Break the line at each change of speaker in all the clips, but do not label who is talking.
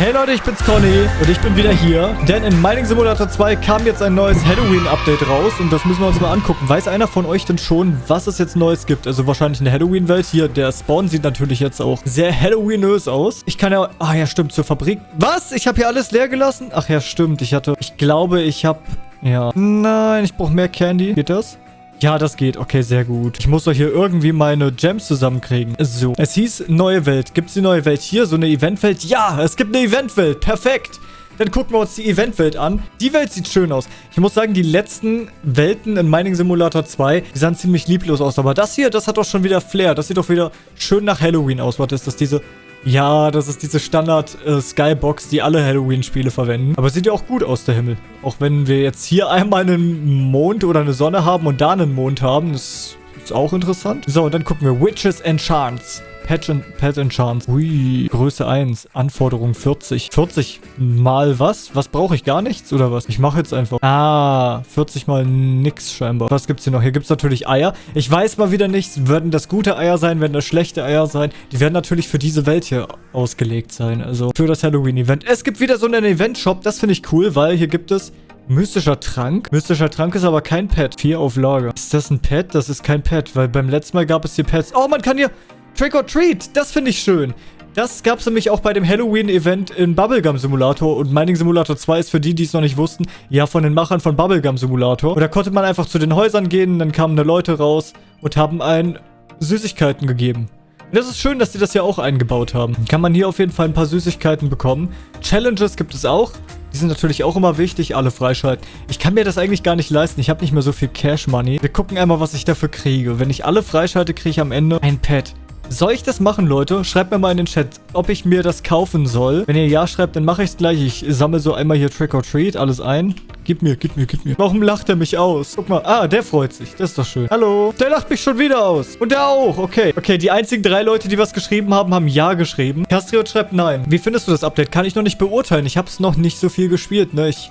Hey Leute, ich bin's Conny und ich bin wieder hier, denn in Mining Simulator 2 kam jetzt ein neues Halloween-Update raus und das müssen wir uns mal angucken. Weiß einer von euch denn schon, was es jetzt Neues gibt? Also wahrscheinlich eine Halloween-Welt. Hier, der Spawn sieht natürlich jetzt auch sehr Halloweenös aus. Ich kann ja... Ah ja, stimmt, zur Fabrik. Was? Ich habe hier alles leer gelassen? Ach ja, stimmt. Ich hatte... Ich glaube, ich habe... Ja. Nein, ich brauche mehr Candy. Geht das? Ja, das geht. Okay, sehr gut. Ich muss doch hier irgendwie meine Gems zusammenkriegen. So. Es hieß neue Welt. Gibt es die neue Welt hier? So eine Eventwelt? Ja, es gibt eine Eventwelt. Perfekt. Dann gucken wir uns die Eventwelt an. Die Welt sieht schön aus. Ich muss sagen, die letzten Welten in Mining Simulator 2, die sahen ziemlich lieblos aus. Aber das hier, das hat doch schon wieder Flair. Das sieht doch wieder schön nach Halloween aus. Was ist das? Diese ja, das ist diese Standard-Skybox, äh, die alle Halloween-Spiele verwenden. Aber sieht ja auch gut aus, der Himmel. Auch wenn wir jetzt hier einmal einen Mond oder eine Sonne haben und da einen Mond haben. Das ist auch interessant. So, und dann gucken wir. Witches and Charms. Pet, Pet Enchants. Ui, Größe 1. Anforderung 40. 40 mal was? Was brauche ich? Gar nichts oder was? Ich mache jetzt einfach. Ah, 40 mal nix scheinbar. Was gibt's hier noch? Hier gibt's natürlich Eier. Ich weiß mal wieder nichts. Würden das gute Eier sein? Werden das schlechte Eier sein? Die werden natürlich für diese Welt hier ausgelegt sein. Also für das Halloween-Event. Es gibt wieder so einen Event-Shop. Das finde ich cool, weil hier gibt es Mystischer Trank? Mystischer Trank ist aber kein Pet. Vier auf Lager. Ist das ein Pet? Das ist kein Pet, weil beim letzten Mal gab es hier Pets. Oh, man kann hier Trick or Treat, das finde ich schön. Das gab es nämlich auch bei dem Halloween-Event in Bubblegum Simulator und Mining Simulator 2 ist für die, die es noch nicht wussten, ja von den Machern von Bubblegum Simulator. Und da konnte man einfach zu den Häusern gehen, dann kamen da Leute raus und haben einen Süßigkeiten gegeben. Und das ist schön, dass die das ja auch eingebaut haben. Kann man hier auf jeden Fall ein paar Süßigkeiten bekommen. Challenges gibt es auch. Die sind natürlich auch immer wichtig, alle freischalten. Ich kann mir das eigentlich gar nicht leisten. Ich habe nicht mehr so viel Cash Money. Wir gucken einmal, was ich dafür kriege. Wenn ich alle freischalte, kriege ich am Ende ein Pad. Soll ich das machen, Leute? Schreibt mir mal in den Chat, ob ich mir das kaufen soll. Wenn ihr Ja schreibt, dann mache ich es gleich. Ich sammle so einmal hier Trick or Treat, alles ein. Gib mir, gib mir, gib mir. Warum lacht er mich aus? Guck mal. Ah, der freut sich. Das ist doch schön. Hallo. Der lacht mich schon wieder aus. Und der auch. Okay. Okay, die einzigen drei Leute, die was geschrieben haben, haben Ja geschrieben. Castriot schreibt Nein. Wie findest du das Update? Kann ich noch nicht beurteilen. Ich habe es noch nicht so viel gespielt, ne? Ich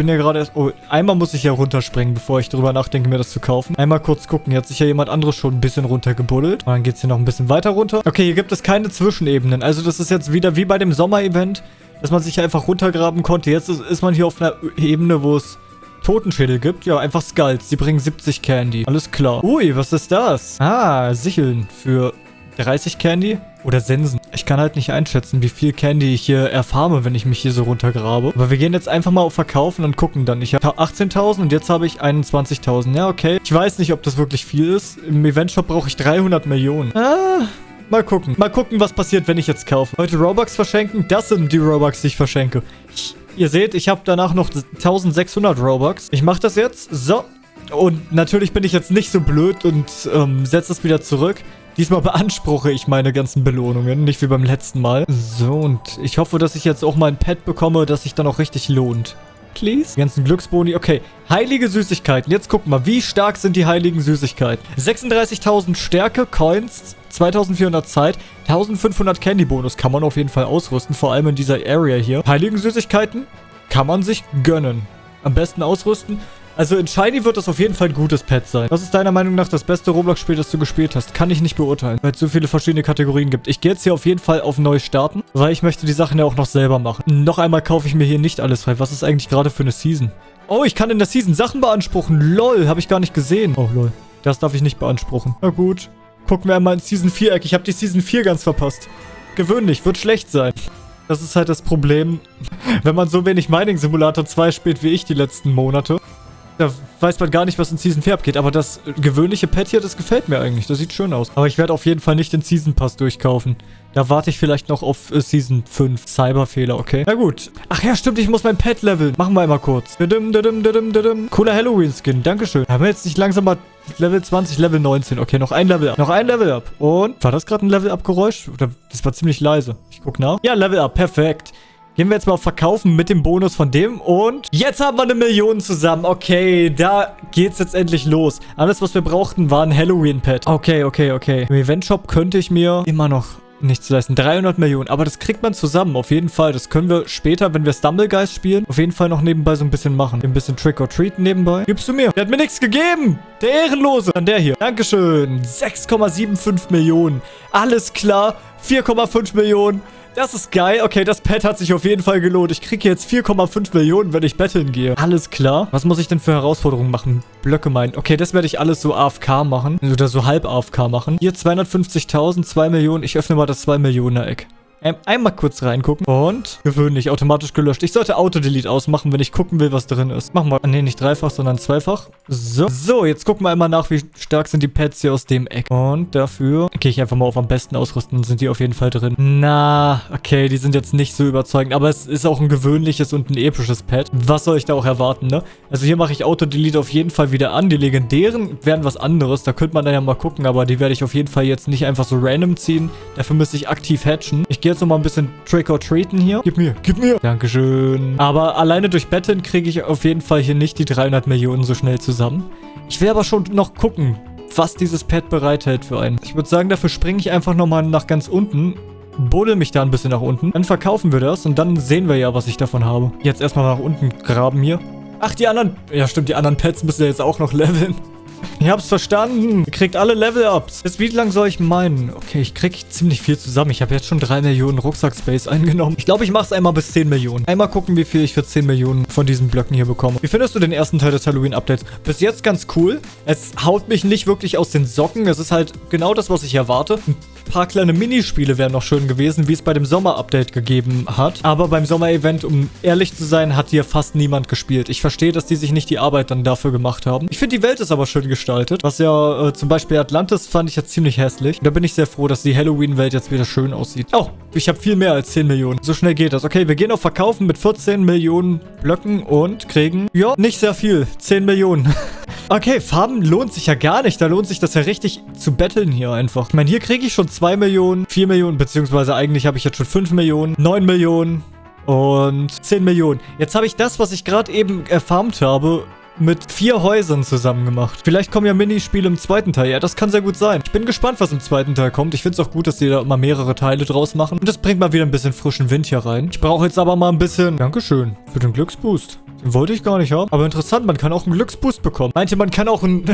bin ja gerade erst... Oh, einmal muss ich ja runterspringen, bevor ich darüber nachdenke, mir das zu kaufen. Einmal kurz gucken. Hier hat sich ja jemand anderes schon ein bisschen runtergebuddelt. Und dann geht es hier noch ein bisschen weiter runter. Okay, hier gibt es keine Zwischenebenen. Also das ist jetzt wieder wie bei dem Sommer-Event, dass man sich einfach runtergraben konnte. Jetzt ist, ist man hier auf einer Ebene, wo es Totenschädel gibt. Ja, einfach Skulls. Die bringen 70 Candy. Alles klar. Ui, was ist das? Ah, Sicheln für 30 Candy oder Sensen. Ich kann halt nicht einschätzen, wie viel Candy ich hier erfarme, wenn ich mich hier so runtergrabe. Aber wir gehen jetzt einfach mal auf Verkaufen und gucken dann. Ich habe 18.000 und jetzt habe ich 21.000. Ja, okay. Ich weiß nicht, ob das wirklich viel ist. Im Eventshop brauche ich 300 Millionen. Ah... Mal gucken. Mal gucken, was passiert, wenn ich jetzt kaufe. Heute Robux verschenken. Das sind die Robux, die ich verschenke. Ich, ihr seht, ich habe danach noch 1600 Robux. Ich mache das jetzt. So. Und natürlich bin ich jetzt nicht so blöd und ähm, setze es wieder zurück. Diesmal beanspruche ich meine ganzen Belohnungen, nicht wie beim letzten Mal. So, und ich hoffe, dass ich jetzt auch mal ein Pet bekomme, das sich dann auch richtig lohnt. Please? Die ganzen Glücksboni. Okay, heilige Süßigkeiten. Jetzt gucken wir, wie stark sind die heiligen Süßigkeiten? 36.000 Stärke, Coins, 2400 Zeit, 1500 Candy-Bonus kann man auf jeden Fall ausrüsten, vor allem in dieser Area hier. Heiligen Süßigkeiten kann man sich gönnen. Am besten ausrüsten. Also in Shiny wird das auf jeden Fall ein gutes Pet sein. Was ist deiner Meinung nach das beste Roblox-Spiel, das du gespielt hast? Kann ich nicht beurteilen, weil es so viele verschiedene Kategorien gibt. Ich gehe jetzt hier auf jeden Fall auf neu starten, weil ich möchte die Sachen ja auch noch selber machen. Noch einmal kaufe ich mir hier nicht alles frei. Was ist eigentlich gerade für eine Season? Oh, ich kann in der Season Sachen beanspruchen. Lol, habe ich gar nicht gesehen. Oh, lol. Das darf ich nicht beanspruchen. Na gut. Gucken wir einmal in Season 4 Eck. Ich habe die Season 4 ganz verpasst. Gewöhnlich, wird schlecht sein. Das ist halt das Problem, wenn man so wenig Mining Simulator 2 spielt wie ich die letzten Monate. Da weiß man gar nicht, was in Season 4 abgeht. Aber das gewöhnliche Pet hier, das gefällt mir eigentlich. Das sieht schön aus. Aber ich werde auf jeden Fall nicht den Season Pass durchkaufen. Da warte ich vielleicht noch auf äh, Season 5. Cyberfehler, okay? Na gut. Ach ja, stimmt, ich muss mein Pet leveln. Machen wir einmal kurz. Cooler Halloween-Skin. Dankeschön. Haben wir jetzt nicht langsam mal Level 20, Level 19. Okay, noch ein Level up. Noch ein Level up. Und? War das gerade ein Level up Geräusch? Das war ziemlich leise. Ich guck nach. Ja, Level up. Perfekt. Gehen wir jetzt mal auf Verkaufen mit dem Bonus von dem. Und jetzt haben wir eine Million zusammen. Okay, da geht's jetzt endlich los. Alles, was wir brauchten, war ein Halloween-Pad. Okay, okay, okay. Im Event-Shop könnte ich mir immer noch nichts leisten. 300 Millionen. Aber das kriegt man zusammen, auf jeden Fall. Das können wir später, wenn wir Stumblegeist spielen, auf jeden Fall noch nebenbei so ein bisschen machen. Ein bisschen Trick or Treat nebenbei. Gibst du mir? Der hat mir nichts gegeben. Der Ehrenlose. Dann der hier. Dankeschön. 6,75 Millionen. Alles klar. 4,5 Millionen. Das ist geil. Okay, das Pet hat sich auf jeden Fall gelohnt. Ich kriege jetzt 4,5 Millionen, wenn ich betteln gehe. Alles klar. Was muss ich denn für Herausforderungen machen? Blöcke meinen. Okay, das werde ich alles so AFK machen. Oder so halb AFK machen. Hier 250.000, 2 Millionen. Ich öffne mal das 2 Millionen Eck. Ähm, einmal kurz reingucken. Und gewöhnlich, automatisch gelöscht. Ich sollte Auto-Delete ausmachen, wenn ich gucken will, was drin ist. Machen wir, nee, nicht dreifach, sondern zweifach. So. So, jetzt gucken wir einmal nach, wie stark sind die Pads hier aus dem Eck. Und dafür gehe ich einfach mal auf am besten ausrüsten. Sind die auf jeden Fall drin. Na, okay, die sind jetzt nicht so überzeugend. Aber es ist auch ein gewöhnliches und ein episches Pad. Was soll ich da auch erwarten, ne? Also hier mache ich Auto-Delete auf jeden Fall wieder an. Die legendären wären was anderes. Da könnte man dann ja mal gucken. Aber die werde ich auf jeden Fall jetzt nicht einfach so random ziehen. Dafür müsste ich aktiv hatchen. Ich gehe jetzt nochmal ein bisschen Trick-or-Treaten hier. Gib mir, gib mir. Dankeschön. Aber alleine durch Betten kriege ich auf jeden Fall hier nicht die 300 Millionen so schnell zusammen. Ich will aber schon noch gucken, was dieses Pad bereithält für einen. Ich würde sagen, dafür springe ich einfach nochmal nach ganz unten buddel mich da ein bisschen nach unten. Dann verkaufen wir das und dann sehen wir ja, was ich davon habe. Jetzt erstmal nach unten graben hier. Ach, die anderen... Ja, stimmt, die anderen Pets müssen ja jetzt auch noch leveln. Ich hab's verstanden. Ihr kriegt alle Level-Ups. Jetzt wie lang soll ich meinen? Okay, ich krieg ziemlich viel zusammen. Ich habe jetzt schon 3 Millionen Rucksack-Space eingenommen. Ich glaube, ich mach's einmal bis 10 Millionen. Einmal gucken, wie viel ich für 10 Millionen von diesen Blöcken hier bekomme. Wie findest du den ersten Teil des Halloween-Updates? Bis jetzt ganz cool. Es haut mich nicht wirklich aus den Socken. Es ist halt genau das, was ich erwarte. Ein paar kleine Minispiele wären noch schön gewesen, wie es bei dem Sommer-Update gegeben hat. Aber beim Sommer-Event, um ehrlich zu sein, hat hier fast niemand gespielt. Ich verstehe, dass die sich nicht die Arbeit dann dafür gemacht haben. Ich finde, die Welt ist aber schön gestaltet. Was ja äh, zum Beispiel Atlantis fand ich jetzt ziemlich hässlich. Da bin ich sehr froh, dass die Halloween-Welt jetzt wieder schön aussieht. Oh, ich habe viel mehr als 10 Millionen. So schnell geht das. Okay, wir gehen auf Verkaufen mit 14 Millionen Blöcken und kriegen, ja, nicht sehr viel. 10 Millionen. Okay, Farben lohnt sich ja gar nicht. Da lohnt sich das ja richtig zu betteln hier einfach. Ich meine, hier kriege ich schon 2 Millionen, 4 Millionen, beziehungsweise eigentlich habe ich jetzt schon 5 Millionen, 9 Millionen und 10 Millionen. Jetzt habe ich das, was ich gerade eben erfarmt habe, mit vier Häusern zusammen gemacht. Vielleicht kommen ja Minispiele im zweiten Teil. Ja, das kann sehr gut sein. Ich bin gespannt, was im zweiten Teil kommt. Ich finde es auch gut, dass die da immer mehrere Teile draus machen. Und das bringt mal wieder ein bisschen frischen Wind hier rein. Ich brauche jetzt aber mal ein bisschen... Dankeschön für den Glücksboost. Wollte ich gar nicht haben. Aber interessant, man kann auch einen Glücksboost bekommen. Meinte, man kann auch ein...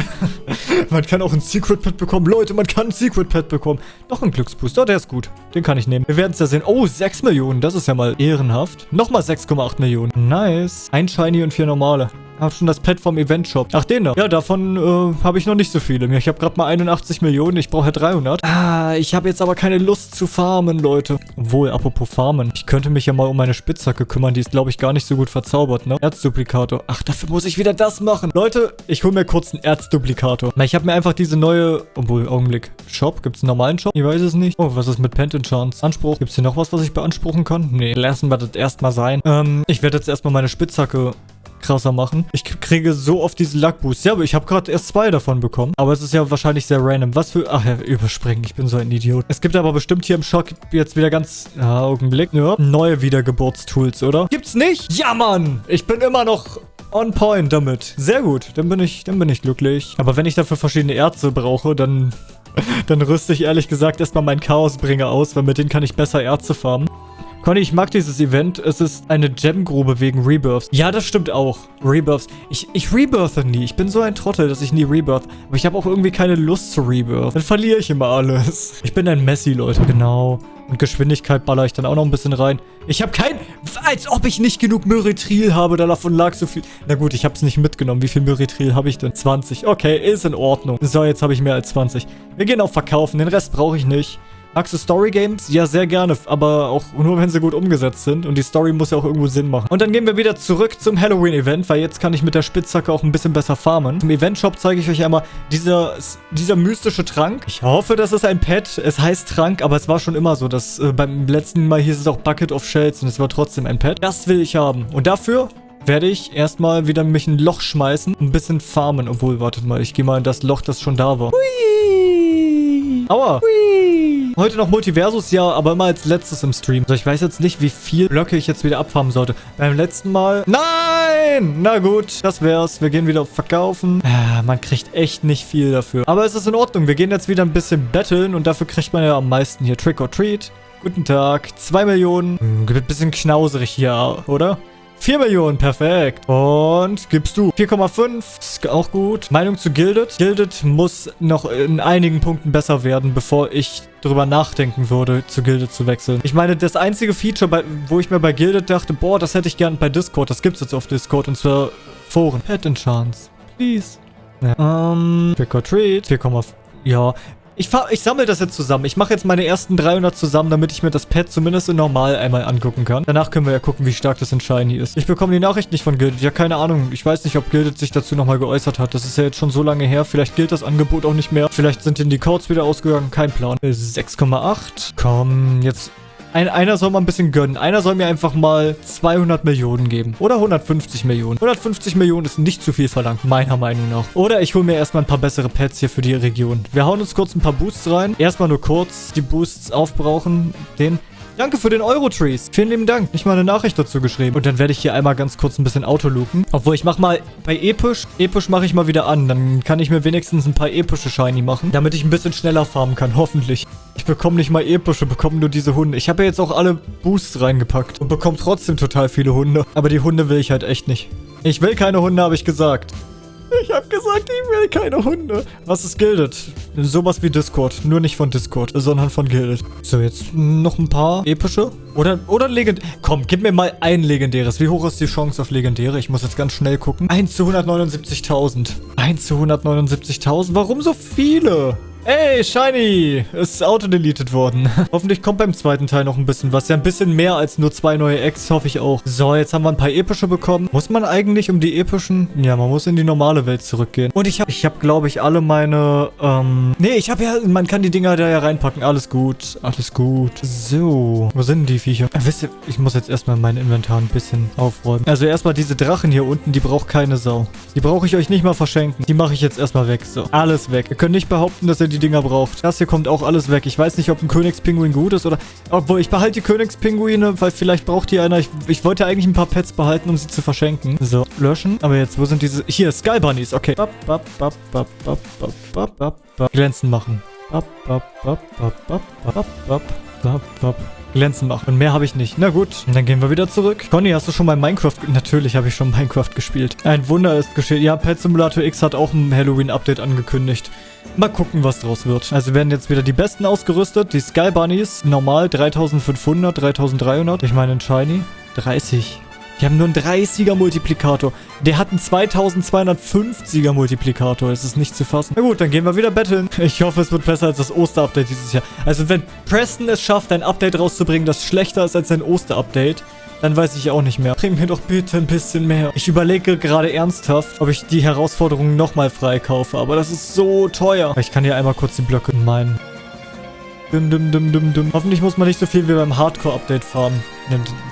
man kann auch ein Secret Pet bekommen. Leute, man kann ein Secret Pet bekommen. Noch ein Glücksboost. Oh, der ist gut. Den kann ich nehmen. Wir werden es ja sehen. Oh, 6 Millionen. Das ist ja mal ehrenhaft. Nochmal 6,8 Millionen. Nice. Ein Shiny und vier normale. Hab schon das Pet vom Event-Shop. Ach, den da. Ja, davon äh, habe ich noch nicht so viele. Ich habe gerade mal 81 Millionen. Ich brauche ja 300. Ah, ich habe jetzt aber keine Lust zu farmen, Leute. Obwohl, apropos farmen. Ich könnte mich ja mal um meine Spitzhacke kümmern. Die ist, glaube ich, gar nicht so gut verzaubert, ne? Erzduplikator. Ach, dafür muss ich wieder das machen. Leute, ich hole mir kurz einen Erzduplikator. Na, ich habe mir einfach diese neue... Obwohl, Augenblick. Shop? Gibt es einen normalen Shop? Ich weiß es nicht. Oh, was ist mit Pent Chance? Anspruch. Gibt es hier noch was, was ich beanspruchen kann? Nee, lassen wir das erstmal sein. Ähm, ich werde jetzt erstmal meine Spitzhacke krasser machen. Ich kriege so oft diese Luck-Boosts. Ja, aber ich habe gerade erst zwei davon bekommen. Aber es ist ja wahrscheinlich sehr random. Was für... Ach ja, überspringen. Ich bin so ein Idiot. Es gibt aber bestimmt hier im Shop jetzt wieder ganz... Ja, Augenblick. Ja, neue Wiedergeburtstools, oder? Gibt's nicht? Ja, Mann! Ich bin immer noch on point damit. Sehr gut. Dann bin ich, dann bin ich glücklich. Aber wenn ich dafür verschiedene Erze brauche, dann... Dann rüste ich ehrlich gesagt erstmal meinen Chaosbringer aus, weil mit denen kann ich besser Erze farmen. Conny, ich mag dieses Event. Es ist eine Gemgrube wegen Rebirths. Ja, das stimmt auch. Rebirths. Ich, ich rebirthe nie. Ich bin so ein Trottel, dass ich nie rebirth. Aber ich habe auch irgendwie keine Lust zu rebirth. Dann verliere ich immer alles. Ich bin ein Messi, Leute. Genau. Und Geschwindigkeit baller ich dann auch noch ein bisschen rein. Ich habe kein... Als ob ich nicht genug Myritril habe. Davon lag so viel... Na gut, ich habe es nicht mitgenommen. Wie viel Myritril habe ich denn? 20. Okay, ist in Ordnung. So, jetzt habe ich mehr als 20. Wir gehen auf Verkaufen. Den Rest brauche ich nicht. Magst Story Games? Ja, sehr gerne, aber auch nur, wenn sie gut umgesetzt sind. Und die Story muss ja auch irgendwo Sinn machen. Und dann gehen wir wieder zurück zum Halloween-Event, weil jetzt kann ich mit der Spitzhacke auch ein bisschen besser farmen. Im Event-Shop zeige ich euch einmal dieser, dieser mystische Trank. Ich hoffe, das ist ein Pet. Es heißt Trank, aber es war schon immer so. Dass, äh, beim letzten Mal hieß es auch Bucket of Shells und es war trotzdem ein Pet. Das will ich haben. Und dafür werde ich erstmal wieder mich ein Loch schmeißen. Ein bisschen farmen. Obwohl, wartet mal, ich gehe mal in das Loch, das schon da war. Hui! Aua! Hui! Heute noch Multiversus, ja, aber immer als letztes im Stream. Also ich weiß jetzt nicht, wie viel Blöcke ich jetzt wieder abfarmen sollte. Beim letzten Mal... Nein! Na gut, das wär's. Wir gehen wieder auf Verkaufen. Ja, man kriegt echt nicht viel dafür. Aber es ist in Ordnung. Wir gehen jetzt wieder ein bisschen betteln und dafür kriegt man ja am meisten hier Trick or Treat. Guten Tag. Zwei Millionen. Hm, ein bisschen knauserig hier, oder? 4 Millionen, perfekt. Und gibst du 4,5, ist auch gut. Meinung zu Gilded? Gilded muss noch in einigen Punkten besser werden, bevor ich drüber nachdenken würde, zu Gilded zu wechseln. Ich meine, das einzige Feature, bei, wo ich mir bei Gilded dachte, boah, das hätte ich gern bei Discord, das gibt's jetzt auf Discord, und zwar Foren. Pet Enchants. Please. Ja. Ähm, Trick or Treat. 4,5. Ja, ich, ich sammle das jetzt zusammen. Ich mache jetzt meine ersten 300 zusammen, damit ich mir das Pad zumindest in normal einmal angucken kann. Danach können wir ja gucken, wie stark das in Shiny ist. Ich bekomme die Nachricht nicht von Gilded. Ja, keine Ahnung. Ich weiß nicht, ob Gilded sich dazu nochmal geäußert hat. Das ist ja jetzt schon so lange her. Vielleicht gilt das Angebot auch nicht mehr. Vielleicht sind denn die Codes wieder ausgegangen. Kein Plan. 6,8. Komm, jetzt ein, einer soll mal ein bisschen gönnen. Einer soll mir einfach mal 200 Millionen geben. Oder 150 Millionen. 150 Millionen ist nicht zu viel verlangt, meiner Meinung nach. Oder ich hole mir erstmal ein paar bessere Pets hier für die Region. Wir hauen uns kurz ein paar Boosts rein. Erstmal nur kurz die Boosts aufbrauchen. Den Danke für den Euro-Trees. Vielen lieben Dank. Nicht mal eine Nachricht dazu geschrieben. Und dann werde ich hier einmal ganz kurz ein bisschen Autoluken. Obwohl, ich mache mal bei Episch. Episch mache ich mal wieder an. Dann kann ich mir wenigstens ein paar epische Shiny machen. Damit ich ein bisschen schneller farmen kann. Hoffentlich. Ich bekomme nicht mal epische, bekomme nur diese Hunde. Ich habe ja jetzt auch alle Boosts reingepackt. Und bekomme trotzdem total viele Hunde. Aber die Hunde will ich halt echt nicht. Ich will keine Hunde, habe ich gesagt. Ich habe gesagt, ich will keine Hunde. Was ist Gilded? Sowas wie Discord. Nur nicht von Discord, sondern von Gilded. So, jetzt noch ein paar epische. Oder, oder legend... Komm, gib mir mal ein legendäres. Wie hoch ist die Chance auf legendäre? Ich muss jetzt ganz schnell gucken. 1 zu 179.000. 1 zu 179.000? Warum so viele? Ey, Shiny! Ist auto-deleted worden. Hoffentlich kommt beim zweiten Teil noch ein bisschen was. Ja, ein bisschen mehr als nur zwei neue Eggs, hoffe ich auch. So, jetzt haben wir ein paar epische bekommen. Muss man eigentlich um die epischen... Ja, man muss in die normale Welt zurückgehen. Und ich habe, ich habe, glaube ich, alle meine... Ähm... Nee, ich habe ja... Man kann die Dinger da ja reinpacken. Alles gut. Alles gut. So. Wo sind die Viecher? Äh, wisst ihr, ich muss jetzt erstmal mein Inventar ein bisschen aufräumen. Also erstmal diese Drachen hier unten, die braucht keine Sau. Die brauche ich euch nicht mal verschenken. Die mache ich jetzt erstmal weg. So. Alles weg. Ihr könnt nicht behaupten, dass ihr die die Dinger braucht. Das hier kommt auch alles weg. Ich weiß nicht, ob ein Königspinguin gut ist oder... Obwohl, ich behalte die Königspinguine, weil vielleicht braucht die einer... Ich, ich wollte eigentlich ein paar Pets behalten, um sie zu verschenken. So, löschen. Aber jetzt, wo sind diese... Hier, Sky Bunnies. Okay. Bap, bap, bap, bap, bap, bap, bap, bap. Glänzen machen. Bap, bap, bap, bap, bap, bap, bap, bap, bap glänzen machen. Und mehr habe ich nicht. Na gut, dann gehen wir wieder zurück. Conny, hast du schon mal Minecraft... Natürlich habe ich schon Minecraft gespielt. Ein Wunder ist geschehen. Ja, Pet Simulator X hat auch ein Halloween-Update angekündigt. Mal gucken, was draus wird. Also werden jetzt wieder die besten ausgerüstet. Die Sky Bunnies, normal 3500, 3300. Ich meine in Shiny 30. Die haben nur einen 30er Multiplikator. Der hat einen 2250er Multiplikator. Es ist nicht zu fassen. Na gut, dann gehen wir wieder betteln. Ich hoffe, es wird besser als das Osterupdate dieses Jahr. Also wenn Preston es schafft, ein Update rauszubringen, das schlechter ist als ein Osterupdate, dann weiß ich auch nicht mehr. Bring mir doch bitte ein bisschen mehr. Ich überlege gerade ernsthaft, ob ich die Herausforderungen nochmal freikaufe. Aber das ist so teuer. Ich kann hier einmal kurz die Blöcke meinen. Dum, dum, dum, dum, dum. Hoffentlich muss man nicht so viel wie beim Hardcore-Update farmen.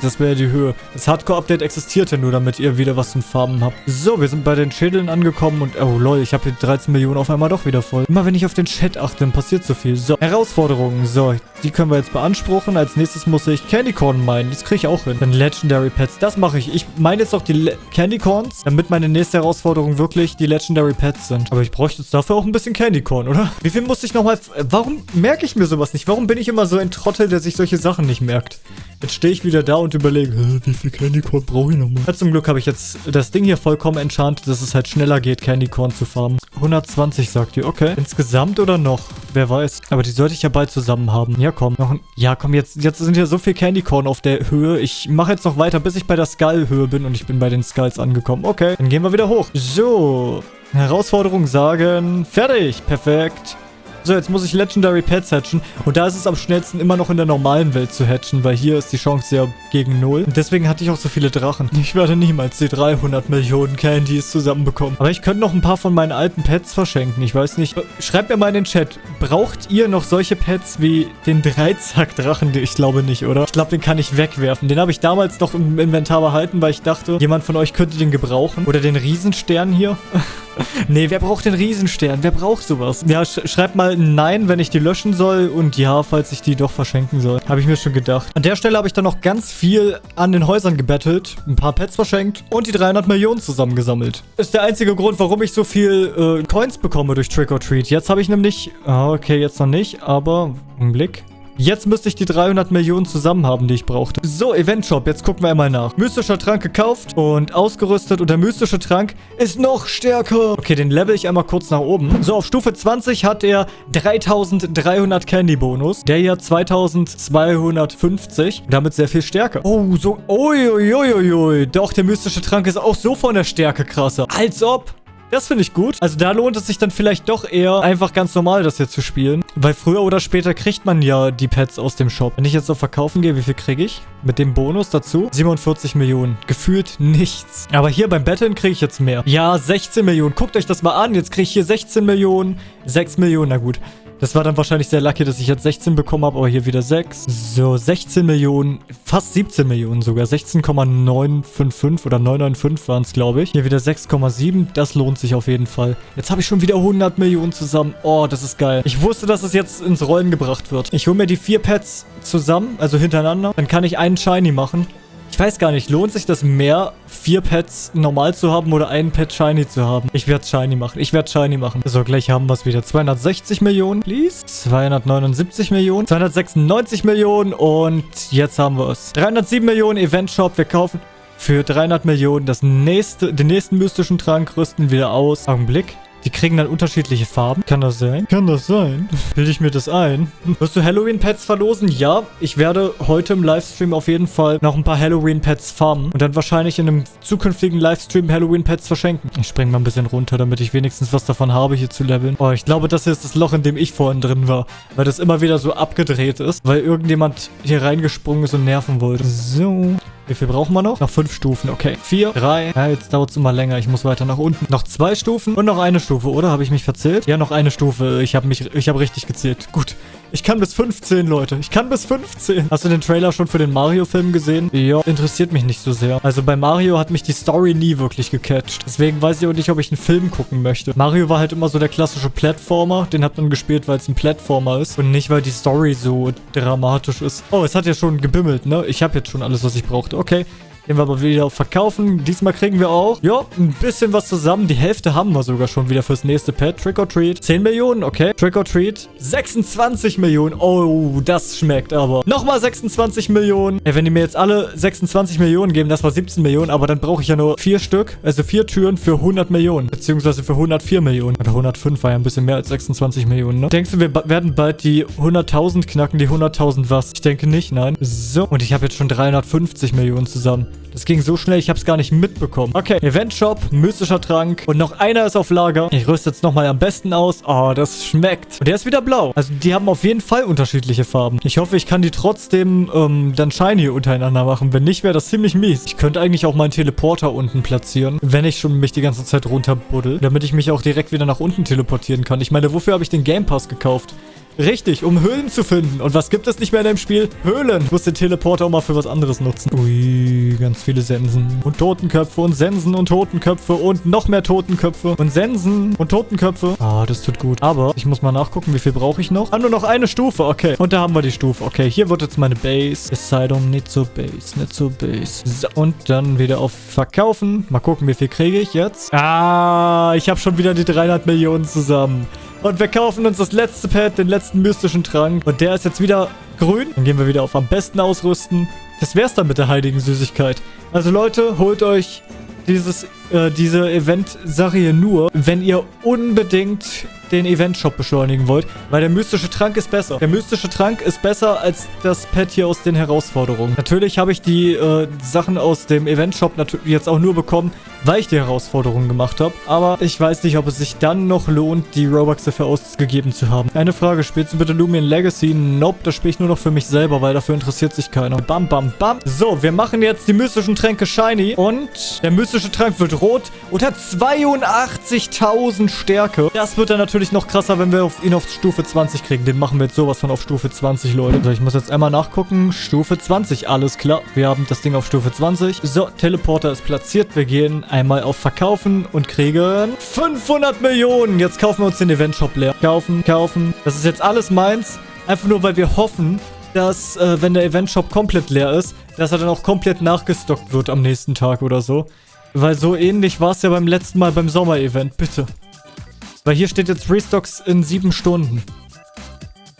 Das wäre die Höhe. Das Hardcore-Update existiert ja nur, damit ihr wieder was zum Farben habt. So, wir sind bei den Schädeln angekommen und... Oh, lol, ich habe hier 13 Millionen auf einmal doch wieder voll. Immer wenn ich auf den Chat achte, dann passiert so viel. So, Herausforderungen. So, die können wir jetzt beanspruchen. Als nächstes muss ich Candy Corn meinen. Das kriege ich auch hin. Dann Legendary Pets. Das mache ich. Ich meine jetzt auch die Le Candy Corns, damit meine nächste Herausforderung wirklich die Legendary Pets sind. Aber ich bräuchte jetzt dafür auch ein bisschen Candy Corn, oder? Wie viel muss ich nochmal... Warum merke ich mir sowas nicht? Warum bin ich immer so ein Trottel, der sich solche Sachen nicht merkt? Jetzt stehe ich wieder da und überlege, wie viel Candy Corn brauche ich nochmal? Zum Glück habe ich jetzt das Ding hier vollkommen enchantet, dass es halt schneller geht, Candy Corn zu farmen. 120 sagt ihr, okay. Insgesamt oder noch? Wer weiß. Aber die sollte ich ja bald zusammen haben. Ja, komm. Noch ein, ja, komm, jetzt, jetzt sind hier so viel Candy Corn auf der Höhe. Ich mache jetzt noch weiter, bis ich bei der Skull-Höhe bin und ich bin bei den Skulls angekommen. Okay, dann gehen wir wieder hoch. So. Herausforderung sagen. Fertig. Perfekt. So, jetzt muss ich Legendary Pets hatchen. Und da ist es am schnellsten immer noch in der normalen Welt zu hatchen, weil hier ist die Chance ja gegen null. Und deswegen hatte ich auch so viele Drachen. Ich werde niemals die 300 Millionen Candies zusammenbekommen. Aber ich könnte noch ein paar von meinen alten Pets verschenken. Ich weiß nicht. Schreibt mir mal in den Chat. Braucht ihr noch solche Pets wie den Dreizack-Drachen? Ich glaube nicht, oder? Ich glaube, den kann ich wegwerfen. Den habe ich damals noch im Inventar behalten, weil ich dachte, jemand von euch könnte den gebrauchen. Oder den Riesenstern hier. nee, wer braucht den Riesenstern? Wer braucht sowas? Ja, sch schreibt mal Nein, wenn ich die löschen soll und Ja, falls ich die doch verschenken soll. Habe ich mir schon gedacht. An der Stelle habe ich dann noch ganz viel an den Häusern gebettelt, ein paar Pets verschenkt und die 300 Millionen zusammengesammelt. Ist der einzige Grund, warum ich so viel äh, Coins bekomme durch Trick or Treat. Jetzt habe ich nämlich... Ah, okay, jetzt noch nicht, aber... Ein Blick. Jetzt müsste ich die 300 Millionen zusammen haben, die ich brauchte. So, Event Shop. Jetzt gucken wir einmal nach. Mystischer Trank gekauft und ausgerüstet. Und der mystische Trank ist noch stärker. Okay, den level ich einmal kurz nach oben. So, auf Stufe 20 hat er 3300 Candy Bonus. Der hier 2250. Damit sehr viel stärker. Oh, so. Uiuiuiui. Doch, der mystische Trank ist auch so von der Stärke krasser. Als ob. Das finde ich gut. Also da lohnt es sich dann vielleicht doch eher, einfach ganz normal das hier zu spielen. Weil früher oder später kriegt man ja die Pets aus dem Shop. Wenn ich jetzt auf Verkaufen gehe, wie viel kriege ich? Mit dem Bonus dazu? 47 Millionen. Gefühlt nichts. Aber hier beim Betteln kriege ich jetzt mehr. Ja, 16 Millionen. Guckt euch das mal an. Jetzt kriege ich hier 16 Millionen. 6 Millionen. Na gut. Das war dann wahrscheinlich sehr lucky, dass ich jetzt 16 bekommen habe, aber hier wieder 6. So, 16 Millionen, fast 17 Millionen sogar. 16,955 oder 995 waren es, glaube ich. Hier wieder 6,7. Das lohnt sich auf jeden Fall. Jetzt habe ich schon wieder 100 Millionen zusammen. Oh, das ist geil. Ich wusste, dass es jetzt ins Rollen gebracht wird. Ich hole mir die vier Pets zusammen, also hintereinander. Dann kann ich einen Shiny machen. Ich weiß gar nicht, lohnt sich das mehr, vier Pets normal zu haben oder einen Pet Shiny zu haben? Ich werde Shiny machen. Ich werde Shiny machen. So, gleich haben wir es wieder. 260 Millionen, please. 279 Millionen. 296 Millionen und jetzt haben wir es. 307 Millionen Event Shop. Wir kaufen für 300 Millionen das nächste, den nächsten mystischen Trank, rüsten wieder aus. Augenblick. Die kriegen dann unterschiedliche Farben. Kann das sein? Kann das sein? Bilde ich mir das ein? Wirst du Halloween-Pets verlosen? Ja. Ich werde heute im Livestream auf jeden Fall noch ein paar Halloween-Pets farmen. Und dann wahrscheinlich in einem zukünftigen Livestream Halloween-Pets verschenken. Ich springe mal ein bisschen runter, damit ich wenigstens was davon habe, hier zu leveln. Oh, ich glaube, das hier ist das Loch, in dem ich vorhin drin war. Weil das immer wieder so abgedreht ist. Weil irgendjemand hier reingesprungen ist und nerven wollte. So. Wie viel brauchen wir noch? Noch fünf Stufen, okay. Vier, drei. Ja, jetzt dauert es immer länger. Ich muss weiter nach unten. Noch zwei Stufen und noch eine Stufe, oder? Habe ich mich verzählt? Ja, noch eine Stufe. Ich habe mich, ich habe richtig gezählt. Gut. Ich kann bis 15, Leute. Ich kann bis 15. Hast du den Trailer schon für den Mario-Film gesehen? Ja, interessiert mich nicht so sehr. Also bei Mario hat mich die Story nie wirklich gecatcht. Deswegen weiß ich auch nicht, ob ich einen Film gucken möchte. Mario war halt immer so der klassische Plattformer. Den hat man gespielt, weil es ein Plattformer ist. Und nicht, weil die Story so dramatisch ist. Oh, es hat ja schon gebimmelt, ne? Ich habe jetzt schon alles, was ich brauchte. Okay. Gehen wir aber wieder auf Verkaufen. Diesmal kriegen wir auch, ja, ein bisschen was zusammen. Die Hälfte haben wir sogar schon wieder fürs nächste Pet. Trick or Treat. 10 Millionen, okay. Trick or Treat. 26 Millionen. Oh, das schmeckt aber. Nochmal 26 Millionen. Ey, wenn die mir jetzt alle 26 Millionen geben, das war 17 Millionen, aber dann brauche ich ja nur vier Stück. Also vier Türen für 100 Millionen. Beziehungsweise für 104 Millionen. Oder 105 war ja ein bisschen mehr als 26 Millionen, ne? Denkst du, wir werden bald die 100.000 knacken? Die 100.000 was? Ich denke nicht, nein. So, und ich habe jetzt schon 350 Millionen zusammen. Das ging so schnell, ich habe es gar nicht mitbekommen. Okay, Event Shop, mystischer Trank und noch einer ist auf Lager. Ich rüste jetzt nochmal am besten aus. Oh, das schmeckt. Und der ist wieder blau. Also die haben auf jeden Fall unterschiedliche Farben. Ich hoffe, ich kann die trotzdem ähm, dann shiny untereinander machen. Wenn nicht, wäre das ziemlich mies. Ich könnte eigentlich auch meinen Teleporter unten platzieren, wenn ich schon mich die ganze Zeit runterbuddel, damit ich mich auch direkt wieder nach unten teleportieren kann. Ich meine, wofür habe ich den Game Pass gekauft? Richtig, um Höhlen zu finden. Und was gibt es nicht mehr in dem Spiel? Höhlen. Ich muss den Teleporter auch mal für was anderes nutzen. Ui, ganz viele Sensen. Und Totenköpfe und Sensen und Totenköpfe und noch mehr Totenköpfe und Sensen und Totenköpfe. Ah, das tut gut. Aber ich muss mal nachgucken, wie viel brauche ich noch? Ah, nur noch eine Stufe. Okay. Und da haben wir die Stufe. Okay, hier wird jetzt meine Base. Es sei doch nicht so Base, nicht so Base. So, und dann wieder auf Verkaufen. Mal gucken, wie viel kriege ich jetzt. Ah, ich habe schon wieder die 300 Millionen zusammen. Und wir kaufen uns das letzte Pad, den letzten mystischen Trank. Und der ist jetzt wieder grün. Dann gehen wir wieder auf am besten ausrüsten. Das wär's dann mit der heiligen Süßigkeit. Also Leute, holt euch dieses, äh, diese Event-Sache hier nur, wenn ihr unbedingt den Event-Shop beschleunigen wollt, weil der mystische Trank ist besser. Der mystische Trank ist besser als das Pad hier aus den Herausforderungen. Natürlich habe ich die äh, Sachen aus dem Event-Shop jetzt auch nur bekommen, weil ich die Herausforderungen gemacht habe. Aber ich weiß nicht, ob es sich dann noch lohnt, die Robux dafür ausgegeben zu haben. Eine Frage, spielst du bitte Lumion Legacy? Nope, das spiele ich nur noch für mich selber, weil dafür interessiert sich keiner. Bam, bam, bam. So, wir machen jetzt die mystischen Tränke shiny und der mystische Trank wird rot und hat 82.000 Stärke. Das wird dann natürlich noch krasser, wenn wir ihn auf Stufe 20 kriegen. Den machen wir jetzt sowas von auf Stufe 20, Leute. So, ich muss jetzt einmal nachgucken. Stufe 20, alles klar. Wir haben das Ding auf Stufe 20. So, Teleporter ist platziert. Wir gehen einmal auf Verkaufen und kriegen 500 Millionen. Jetzt kaufen wir uns den Event-Shop leer. Kaufen, kaufen. Das ist jetzt alles meins. Einfach nur, weil wir hoffen, dass, äh, wenn der Event-Shop komplett leer ist, dass er dann auch komplett nachgestockt wird am nächsten Tag oder so. Weil so ähnlich war es ja beim letzten Mal beim Sommer-Event. Bitte. Weil hier steht jetzt Restocks in sieben Stunden.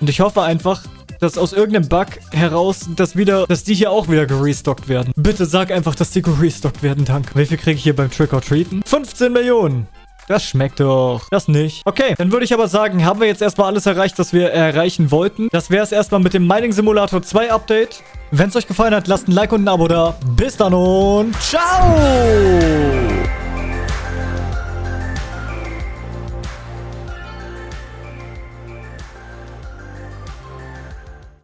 Und ich hoffe einfach, dass aus irgendeinem Bug heraus, dass wieder, dass die hier auch wieder gerestockt werden. Bitte sag einfach, dass die gerestockt werden, danke. Wie viel kriege ich hier beim Trick-or-Treaten? 15 Millionen. Das schmeckt doch. Das nicht. Okay, dann würde ich aber sagen, haben wir jetzt erstmal alles erreicht, was wir erreichen wollten. Das wäre es erstmal mit dem Mining Simulator 2 Update. Wenn es euch gefallen hat, lasst ein Like und ein Abo da. Bis dann und ciao!